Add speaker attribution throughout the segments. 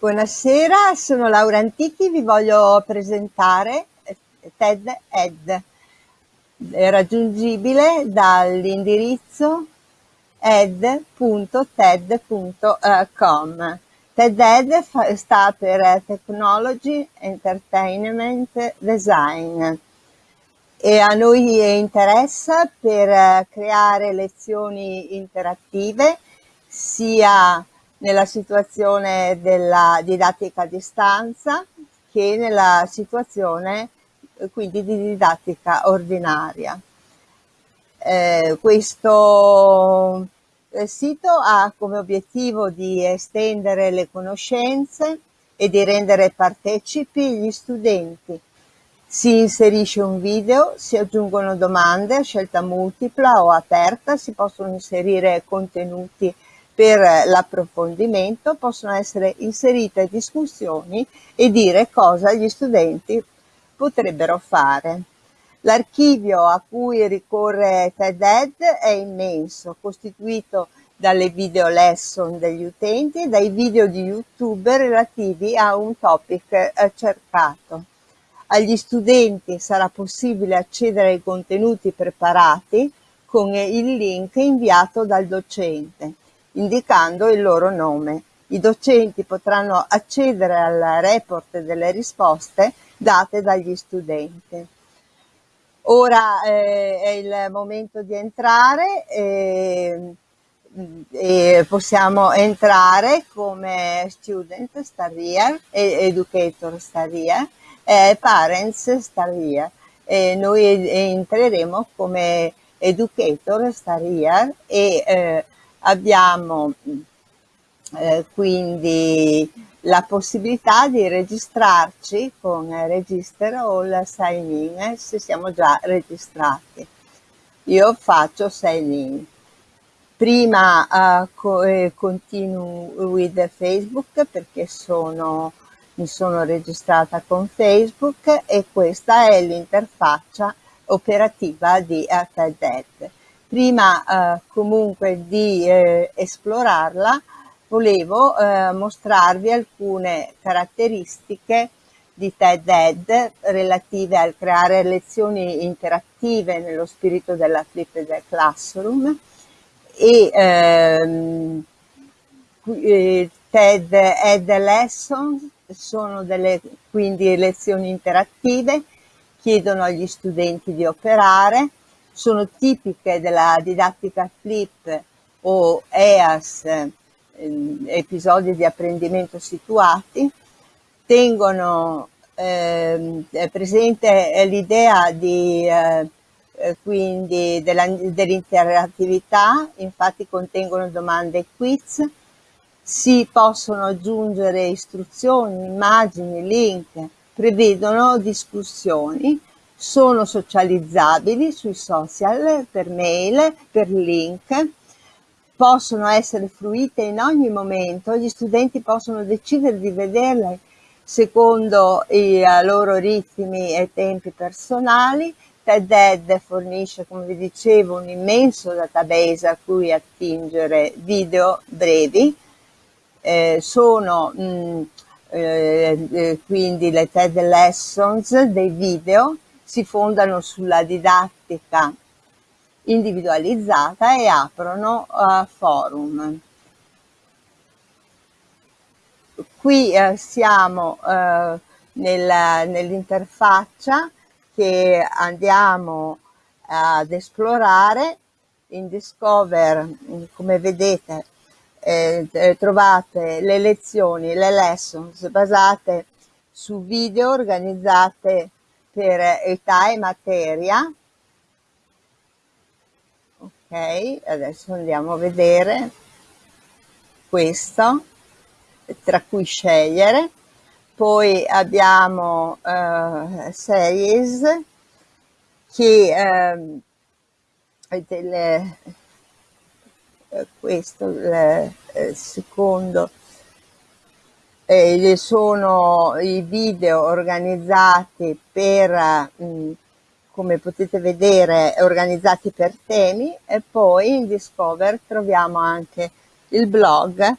Speaker 1: Buonasera, sono Laura Antichi, vi voglio presentare TED Ed, è raggiungibile dall'indirizzo ed.ted.com. TED Ed sta per Technology Entertainment Design e a noi interessa per creare lezioni interattive sia nella situazione della didattica a distanza che nella situazione quindi di didattica ordinaria. Eh, questo eh, sito ha come obiettivo di estendere le conoscenze e di rendere partecipi gli studenti. Si inserisce un video, si aggiungono domande a scelta multipla o aperta, si possono inserire contenuti per l'approfondimento, possono essere inserite discussioni e dire cosa gli studenti potrebbero fare. L'archivio a cui ricorre TED-Ed è immenso, costituito dalle video lesson degli utenti e dai video di YouTube relativi a un topic eh, cercato. Agli studenti sarà possibile accedere ai contenuti preparati con il link inviato dal docente, indicando il loro nome. I docenti potranno accedere al report delle risposte date dagli studenti. Ora eh, è il momento di entrare e, e, possiamo entrare come student star here, educator star here, e parents star here. E noi entreremo come educator star here e eh, abbiamo eh, quindi la possibilità di registrarci con Register All Sign In se siamo già registrati. Io faccio Sign In. Prima uh, co eh, continuo with Facebook perché sono, mi sono registrata con Facebook e questa è l'interfaccia operativa di ATED. Prima uh, comunque di eh, esplorarla volevo eh, mostrarvi alcune caratteristiche di TED-Ed relative al creare lezioni interattive nello spirito della Flipped Classroom e ehm, eh, TED-Ed Lessons sono delle quindi lezioni interattive, chiedono agli studenti di operare, sono tipiche della didattica flip o EAS Ehm, episodi di apprendimento situati, tengono eh, presente l'idea eh, quindi dell'interattività, infatti contengono domande e quiz, si possono aggiungere istruzioni, immagini, link, prevedono discussioni, sono socializzabili sui social, per mail, per link, possono essere fruite in ogni momento, gli studenti possono decidere di vederle secondo i eh, loro ritmi e tempi personali. TED-Ed fornisce, come vi dicevo, un immenso database a cui attingere video brevi. Eh, sono mh, mm, eh, eh, quindi le TED Lessons dei video, si fondano sulla didattica individualizzata e aprono uh, forum. Qui uh, siamo uh, nel, nell'interfaccia che andiamo ad esplorare. In Discover, come vedete, eh, trovate le lezioni, le lessons basate su video organizzate per età e materia. Ok adesso andiamo a vedere questo tra cui scegliere. Poi abbiamo uh, series che uh, delle, uh, questo il, il secondo eh, sono i video organizzati per mh, come potete vedere organizzati per temi e poi in Discover troviamo anche il blog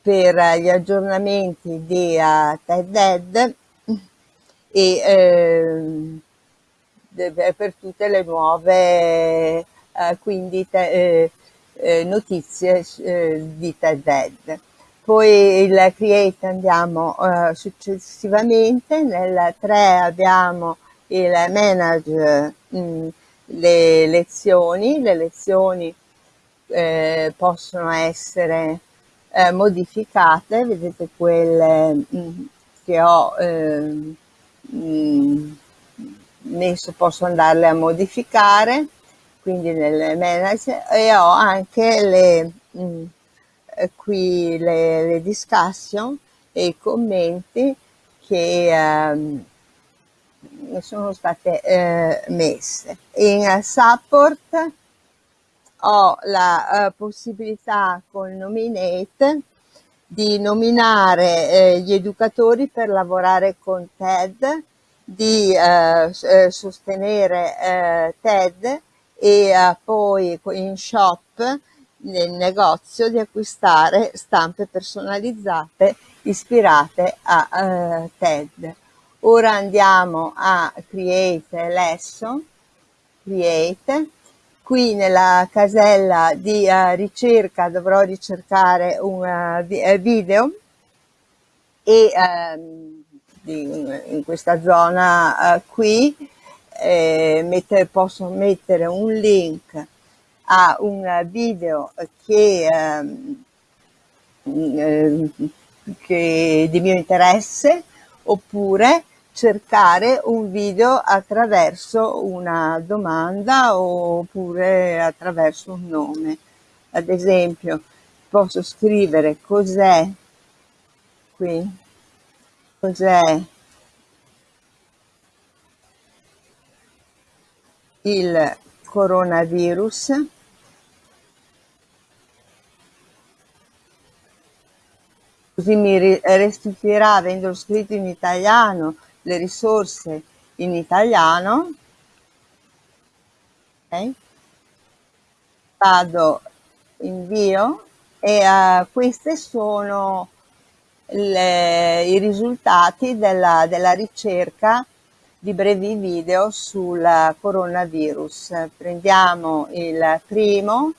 Speaker 1: per gli aggiornamenti di uh, TED e eh, per tutte le nuove eh, quindi te, eh, eh notizie eh, di TED. Poi il create andiamo eh, successivamente, nel 3 abbiamo il manage mh, mm, le lezioni, le lezioni eh, possono essere eh, modificate, vedete quelle mh, mm, che ho mh, messo, posso andarle a modificare, quindi nel manager, e ho anche le, qui le, le, discussion e i commenti che ehm, sono state eh, messe. In support ho la uh, possibilità con Nominate di nominare eh, gli educatori per lavorare con TED, di eh, eh sostenere eh, TED e eh, poi in shop nel negozio di acquistare stampe personalizzate ispirate a TED. Ora andiamo a Create Lesson, Create, qui nella casella di uh, ricerca dovrò ricercare un uh, video e uh, di, in questa zona qui eh, mette, posso mettere un link a un video che, ehm, eh, che di mio interesse oppure cercare un video attraverso una domanda oppure attraverso un nome. Ad esempio, posso scrivere cos'è qui, cos'è il coronavirus così mi restituirà avendolo scritto in italiano le risorse in italiano, okay. vado invio e uh, questi sono le, i risultati della, della ricerca di brevi video sul coronavirus. Prendiamo il primo,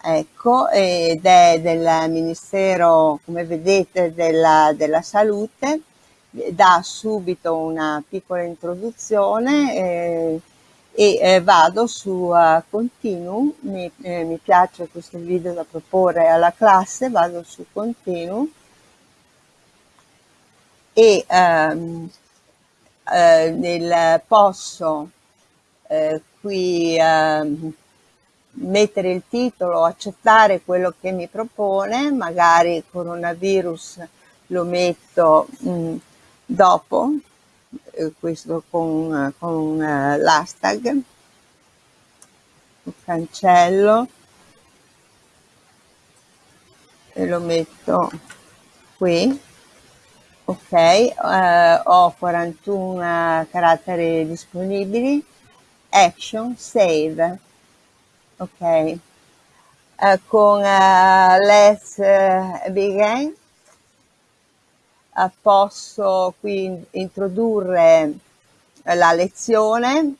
Speaker 1: ecco, ed è del Ministero, come vedete, della, della Salute. Dà subito una piccola introduzione eh, e eh, vado su uh, Continue, mi, eh, mi, piace questo video da proporre alla classe, vado su Continue e ehm, eh, nel, posso eh, qui ehm, mettere il titolo, accettare quello che mi propone, magari coronavirus lo metto mh, mm, dopo eh, questo con, con eh, l'hashtag. Cancello e lo metto qui ok eh, ho 41 caratteri disponibili. Action save. Ok. Eh, con uh, let's uh, begin. Posso qui introdurre la lezione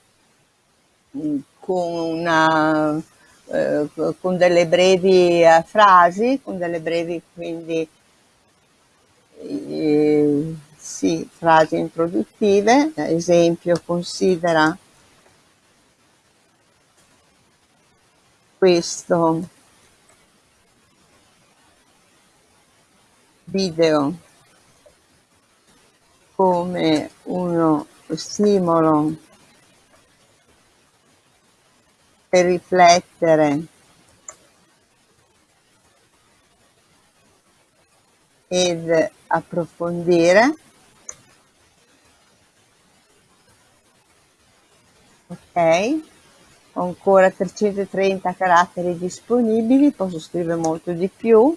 Speaker 1: mm, con, una, eh, con delle brevi eh, frasi, con delle brevi quindi eh, sì, frasi introduttive, ad esempio considera questo video come uno stimolo per riflettere ed approfondire. Ok, ho ancora 330 caratteri disponibili, posso scrivere molto di più.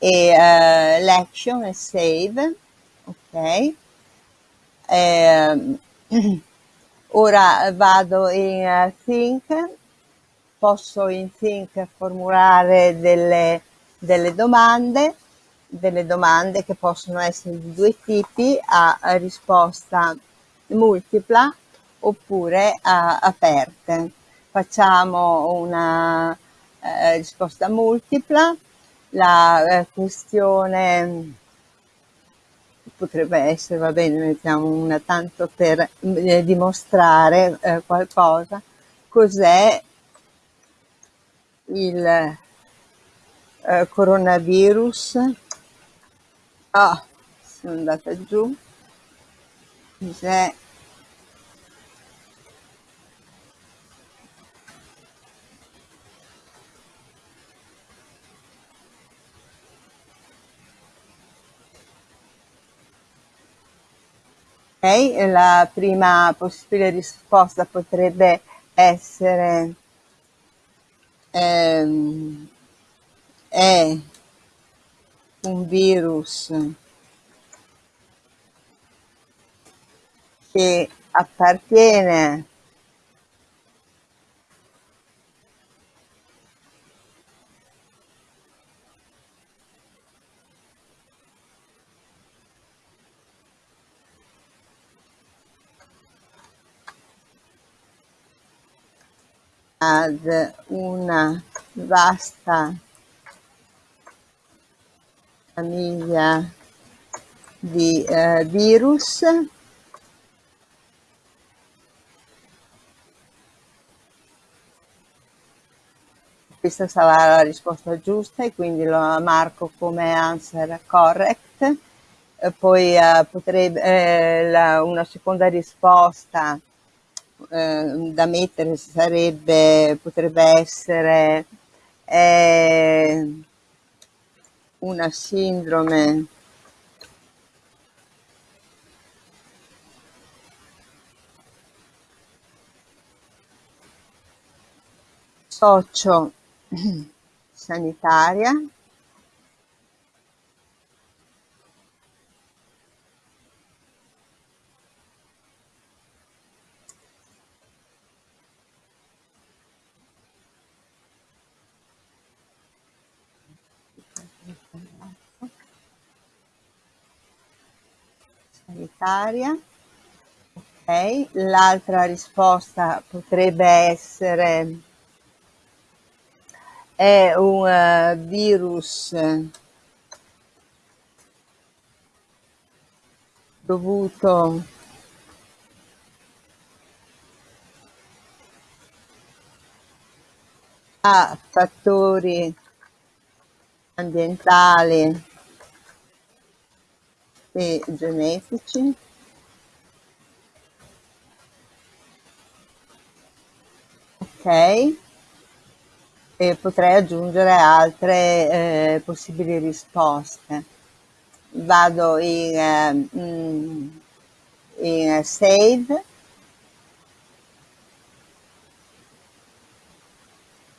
Speaker 1: E uh, l'action e save, ok. Eh, ora vado in uh, Think, posso in Think formulare delle, delle domande delle domande che possono essere di due tipi, a, risposta multipla oppure aperte. Facciamo una eh, risposta multipla, la eh, questione potrebbe essere, va bene, mettiamo una tanto per eh, dimostrare eh, qualcosa, cos'è il eh, coronavirus. Ah, sono andata giù. Cos'è Ok, la prima possibile risposta potrebbe essere ehm, è un virus che appartiene ad una vasta famiglia di eh, virus. Questa sarà la risposta giusta e quindi lo marco come answer correct. E poi eh, potrebbe eh, la, una seconda risposta eh, da mettere sarebbe, potrebbe essere eh, una sindrome. Socio sanitaria sanitaria. Ok, l'altra risposta potrebbe essere è un uh, virus dovuto a fattori ambientali e genetici. Ok. E potrei aggiungere altre eh, possibili risposte. Vado in, eh, in save.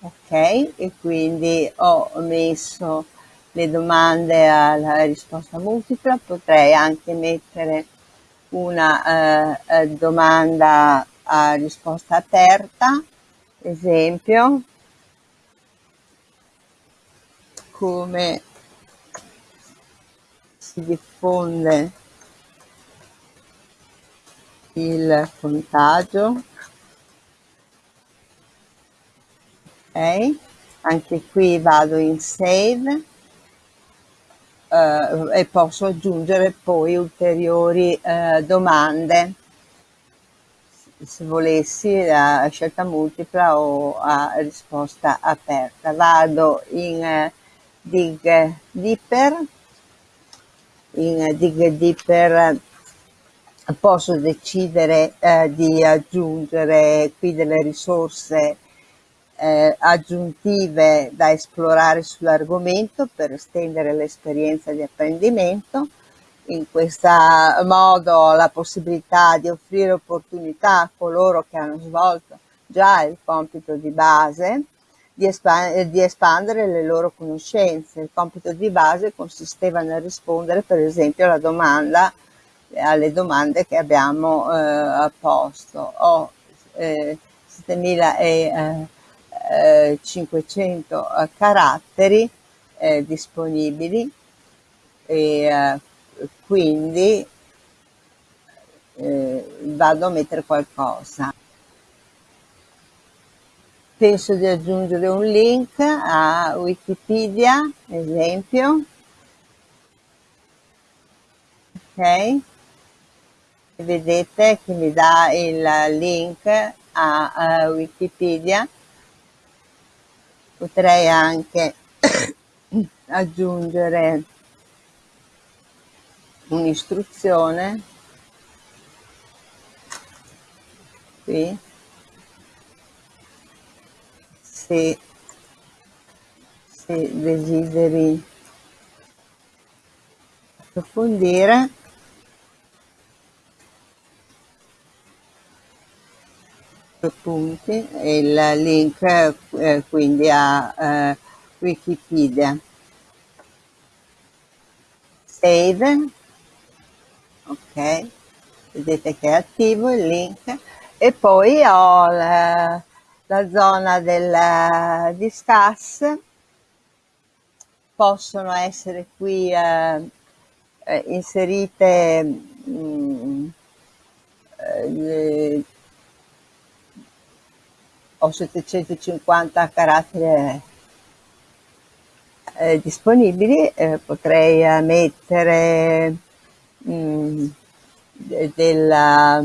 Speaker 1: Ok e quindi ho messo le domande alla risposta multipla, potrei anche mettere una eh, eh, domanda a risposta aperta, esempio, come si diffonde il contagio. Ok, anche qui vado in save e posso aggiungere poi ulteriori eh, domande se volessi a scelta multipla o a risposta aperta. Vado in eh, Dig Deeper, in Dig Deeper posso decidere eh, di aggiungere qui delle risorse eh, aggiuntive da esplorare sull'argomento per estendere l'esperienza di apprendimento. In questo modo la possibilità di offrire opportunità a coloro che hanno svolto già il compito di base di, espan di espandere le loro conoscenze. Il compito di base consisteva nel rispondere per esempio alla domanda, alle domande che abbiamo eh, posto. Ho eh, 7000 e, 500 eh, caratteri eh, disponibili e eh, quindi eh, vado a mettere qualcosa. Penso di aggiungere un link a Wikipedia, esempio. Ok? Vedete che mi dà il link a, a Wikipedia. Potrei anche aggiungere un'istruzione. Qui. Se, se desideri approfondire punti il link eh, quindi a eh, Wikipedia. Save. Ok. Vedete che è attivo il link. E poi ho la, la zona del discuss. Possono essere qui eh, eh, inserite mh, mm, ho 750 caratteri eh, disponibili eh, potrei mettere mh, mm, della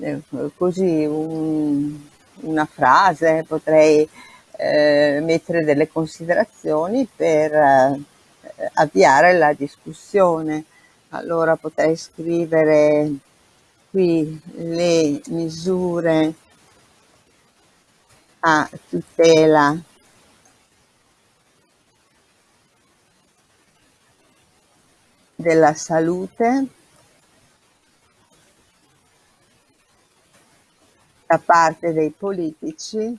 Speaker 1: eh, così un, una frase potrei eh, mettere delle considerazioni per eh, avviare la discussione. Allora potrei scrivere qui le misure a tutela. Della salute. Da parte dei politici.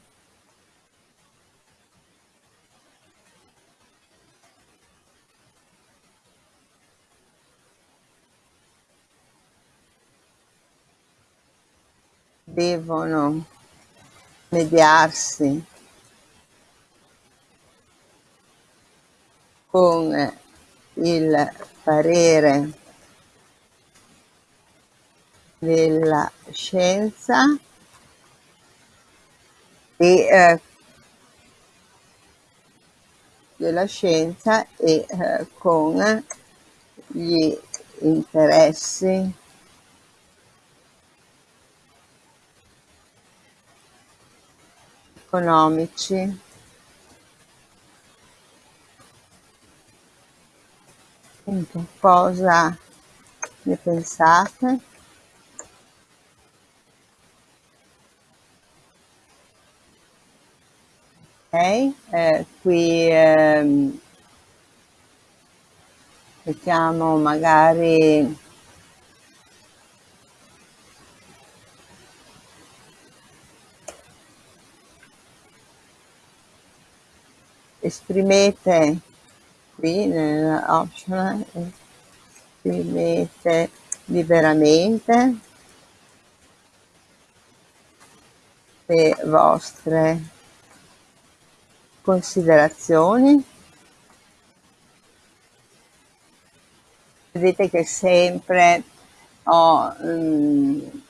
Speaker 1: Devono mediarsi con il parere della scienza e eh, della scienza e eh, con gli interessi economici Appunto, cosa ne pensate? Ok, eh, qui ehm, mettiamo magari esprimete qui nell'optional esprimete liberamente le vostre considerazioni. Vedete che sempre ho um,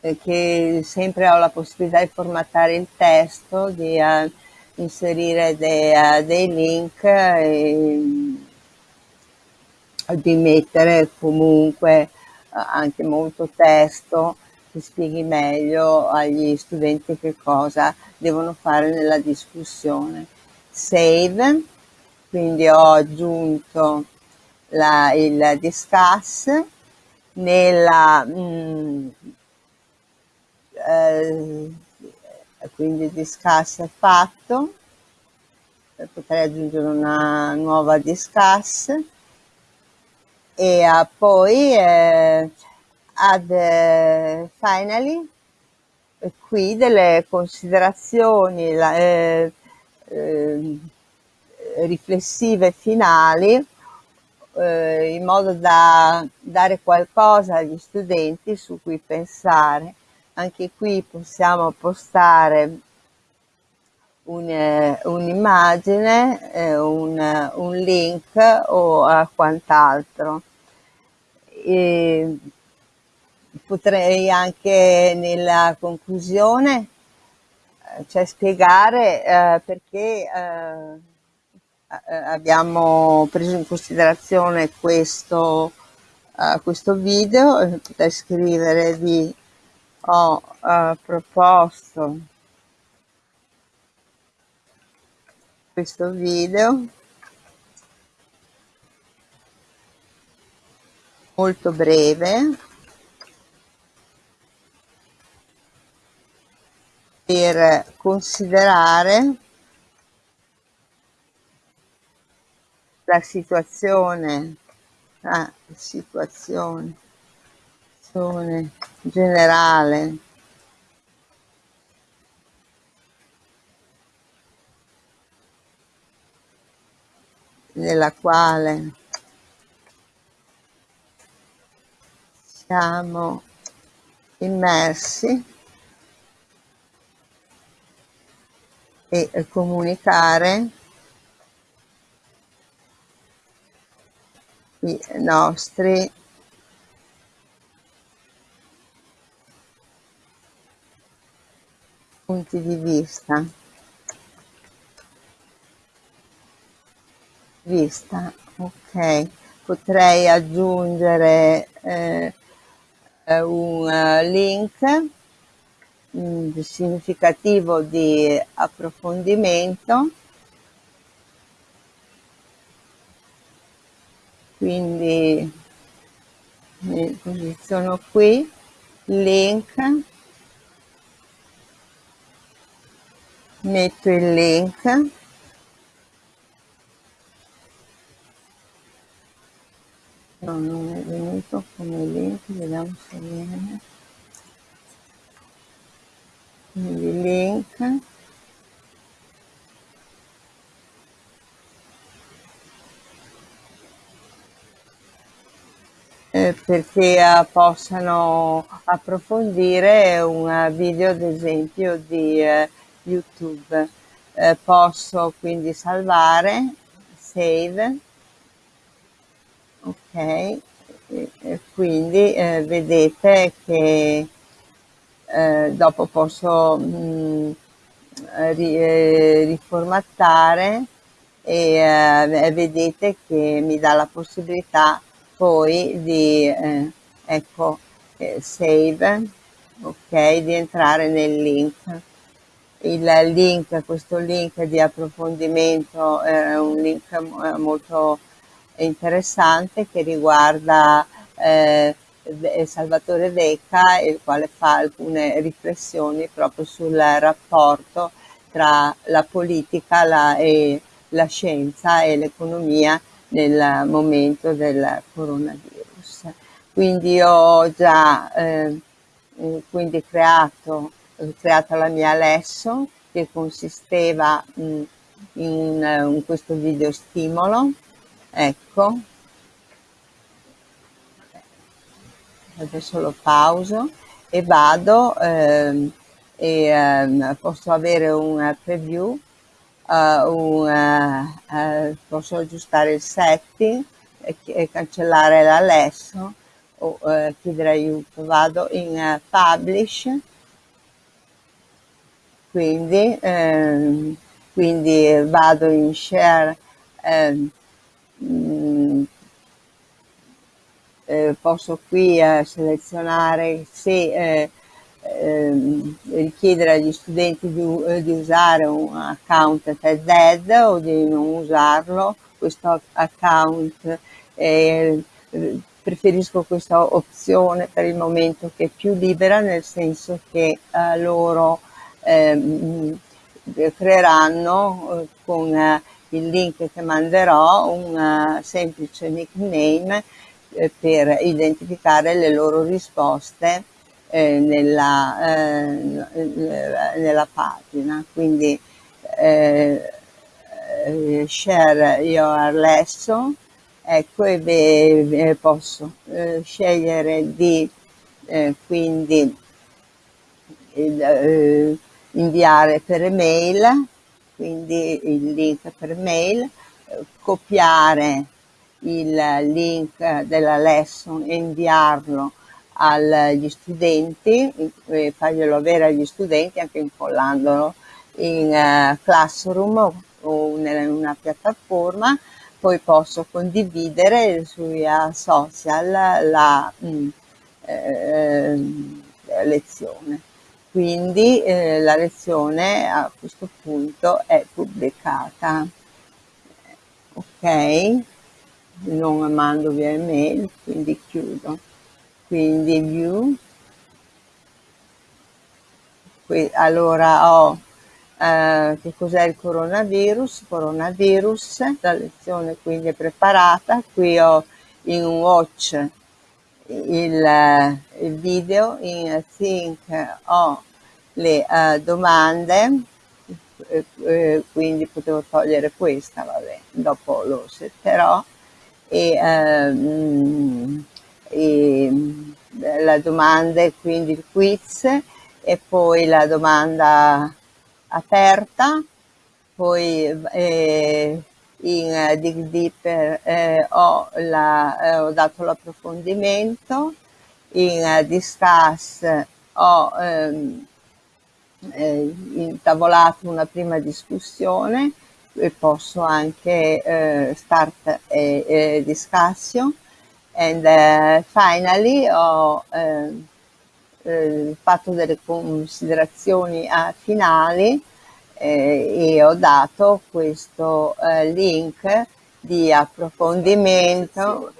Speaker 1: che sempre ho la possibilità di formattare il testo, di uh, inserire dei, uh, dei link e di mettere comunque uh, anche molto testo che spieghi meglio agli studenti che cosa devono fare nella discussione. Save, quindi ho aggiunto la, il discuss nella mh, mm, eh, quindi discuss è fatto potrei aggiungere una nuova discuss e uh, poi eh, add eh, finally qui delle considerazioni la, eh, eh, riflessive finali eh, in modo da dare qualcosa agli studenti su cui pensare anche qui possiamo postare un'immagine, eh, un, un, link o a quant'altro. Potrei anche nella conclusione cioè spiegare eh, perché eh, abbiamo preso in considerazione questo, questo video, potrei scrivere di ho uh, proposto questo video molto breve per considerare la situazione, la situazione, situazione generale. Nella quale siamo immersi e comunicare i nostri punti di vista. Vista, ok. Potrei aggiungere eh, un link significativo di approfondimento quindi mi posiziono qui link metto il link. No non è venuto come link vediamo se viene. Quindi link. Eh, perché eh, possano approfondire un video ad esempio di eh, youtube. Eh, posso quindi salvare save. Ok. E quindi eh, vedete che eh, dopo posso mh, mm, ri, eh, riformattare e eh, vedete che mi dà la possibilità poi di eh, ecco save ok di entrare nel link il link questo link di approfondimento è un link molto interessante che riguarda eh, Salvatore Vecca, il quale fa alcune riflessioni proprio sul rapporto tra la politica la, e la scienza e l'economia nel momento del coronavirus. Quindi ho già eh, quindi creato, creato la mia lesson che consisteva mh, in, in questo video stimolo, ecco, adesso lo pauso e vado ehm, e ehm, posso avere un preview, uh, un, uh, posso aggiustare il setting e, cancellare l'Alesso o uh, chiedere aiuto. Vado in Publish, quindi, ehm, quindi vado in Share ehm, eh, posso qui eh, selezionare se eh, ehm, richiedere agli studenti di, eh, di, usare un account TED o di non usarlo, questo account eh, preferisco questa opzione per il momento che è più libera nel senso che eh, loro ehm, creeranno con il link che manderò un semplice nickname eh, per identificare le loro risposte eh, nella, eh, nella, pagina. Quindi eh, eh, share your lesson, ecco e beh, posso scegliere di quindi eh, inviare per email, quindi il link per mail, copiare il link della lesson e inviarlo agli studenti, e farglielo avere agli studenti anche incollandolo in uh, Classroom o in una piattaforma, poi posso condividere sui social la mm, eh, lezione. Quindi eh, la lezione a questo punto è pubblicata. Ok? Non mando via email, quindi chiudo. Quindi view. Qui, allora ho eh, che cos'è il coronavirus, coronavirus, la lezione quindi è preparata, qui ho in watch il, il video, in think ho le uh, domande, eh, eh, quindi potevo togliere questa, vabbè, dopo lo setterò, e, ehm, e la domanda, quindi il quiz, e poi la domanda aperta, poi eh, in Dig Deeper eh, ho, la, eh, ho, dato l'approfondimento, in uh, Discuss ho ehm, eh, intavolato una prima discussione e posso anche eh, start a, discussion and uh, finally ho ehm, eh, fatto delle considerazioni finali eh, e ho dato questo eh, link di approfondimento.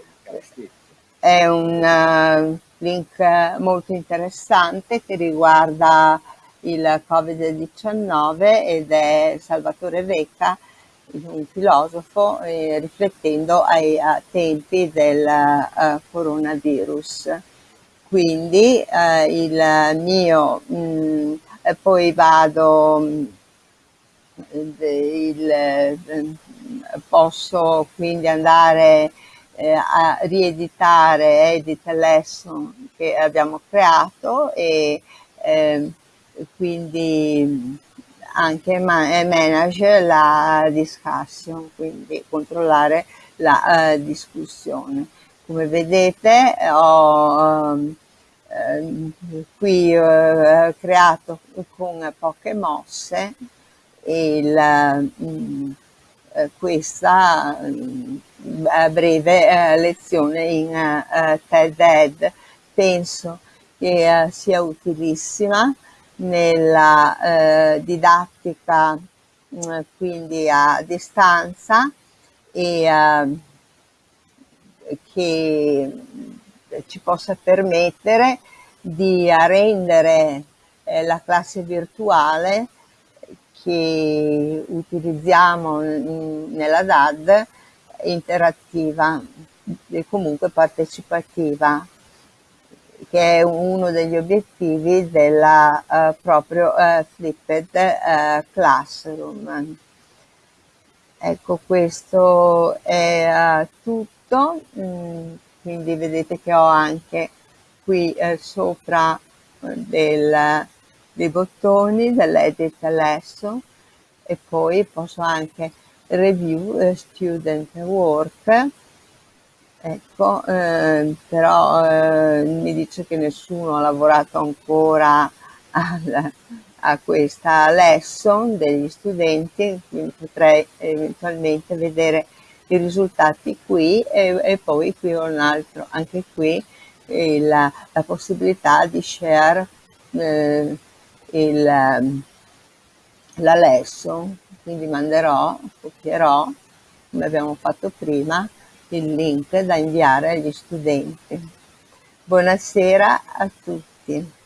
Speaker 1: È un uh, link molto interessante che riguarda il Covid-19 ed è Salvatore Vecca, un filosofo, eh, riflettendo ai, ai, tempi del uh, coronavirus. Quindi uh, il mio, mh, mm, poi vado il, posso quindi andare eh, a rieditare Edit Lesson che abbiamo creato e eh, quindi anche ma manage la discussion, quindi controllare la discussione. Come vedete ho uh, qui uh, creato con poche mosse mm, eh, questa mm, breve eh, lezione in eh, TED-Ed. Penso che sia utilissima nella didattica mm, quindi a distanza e che ci possa permettere di rendere la classe virtuale che utilizziamo nella DAD interattiva e comunque partecipativa che è uno degli obiettivi della uh, proprio uh, Flipped uh, Classroom. Ecco, questo è tutto, mm, quindi vedete che ho anche qui sopra del dei bottoni dell'edit lesson e poi posso anche review eh, student work. Ecco eh, però eh, mi dice che nessuno ha lavorato ancora al, a questa lesson degli studenti quindi potrei eventualmente vedere i risultati qui e, e poi qui ho un altro anche qui la, la possibilità di share eh, il, ehm, la lesson, quindi manderò, copierò, come abbiamo fatto prima, il link da inviare agli studenti. Buonasera a tutti.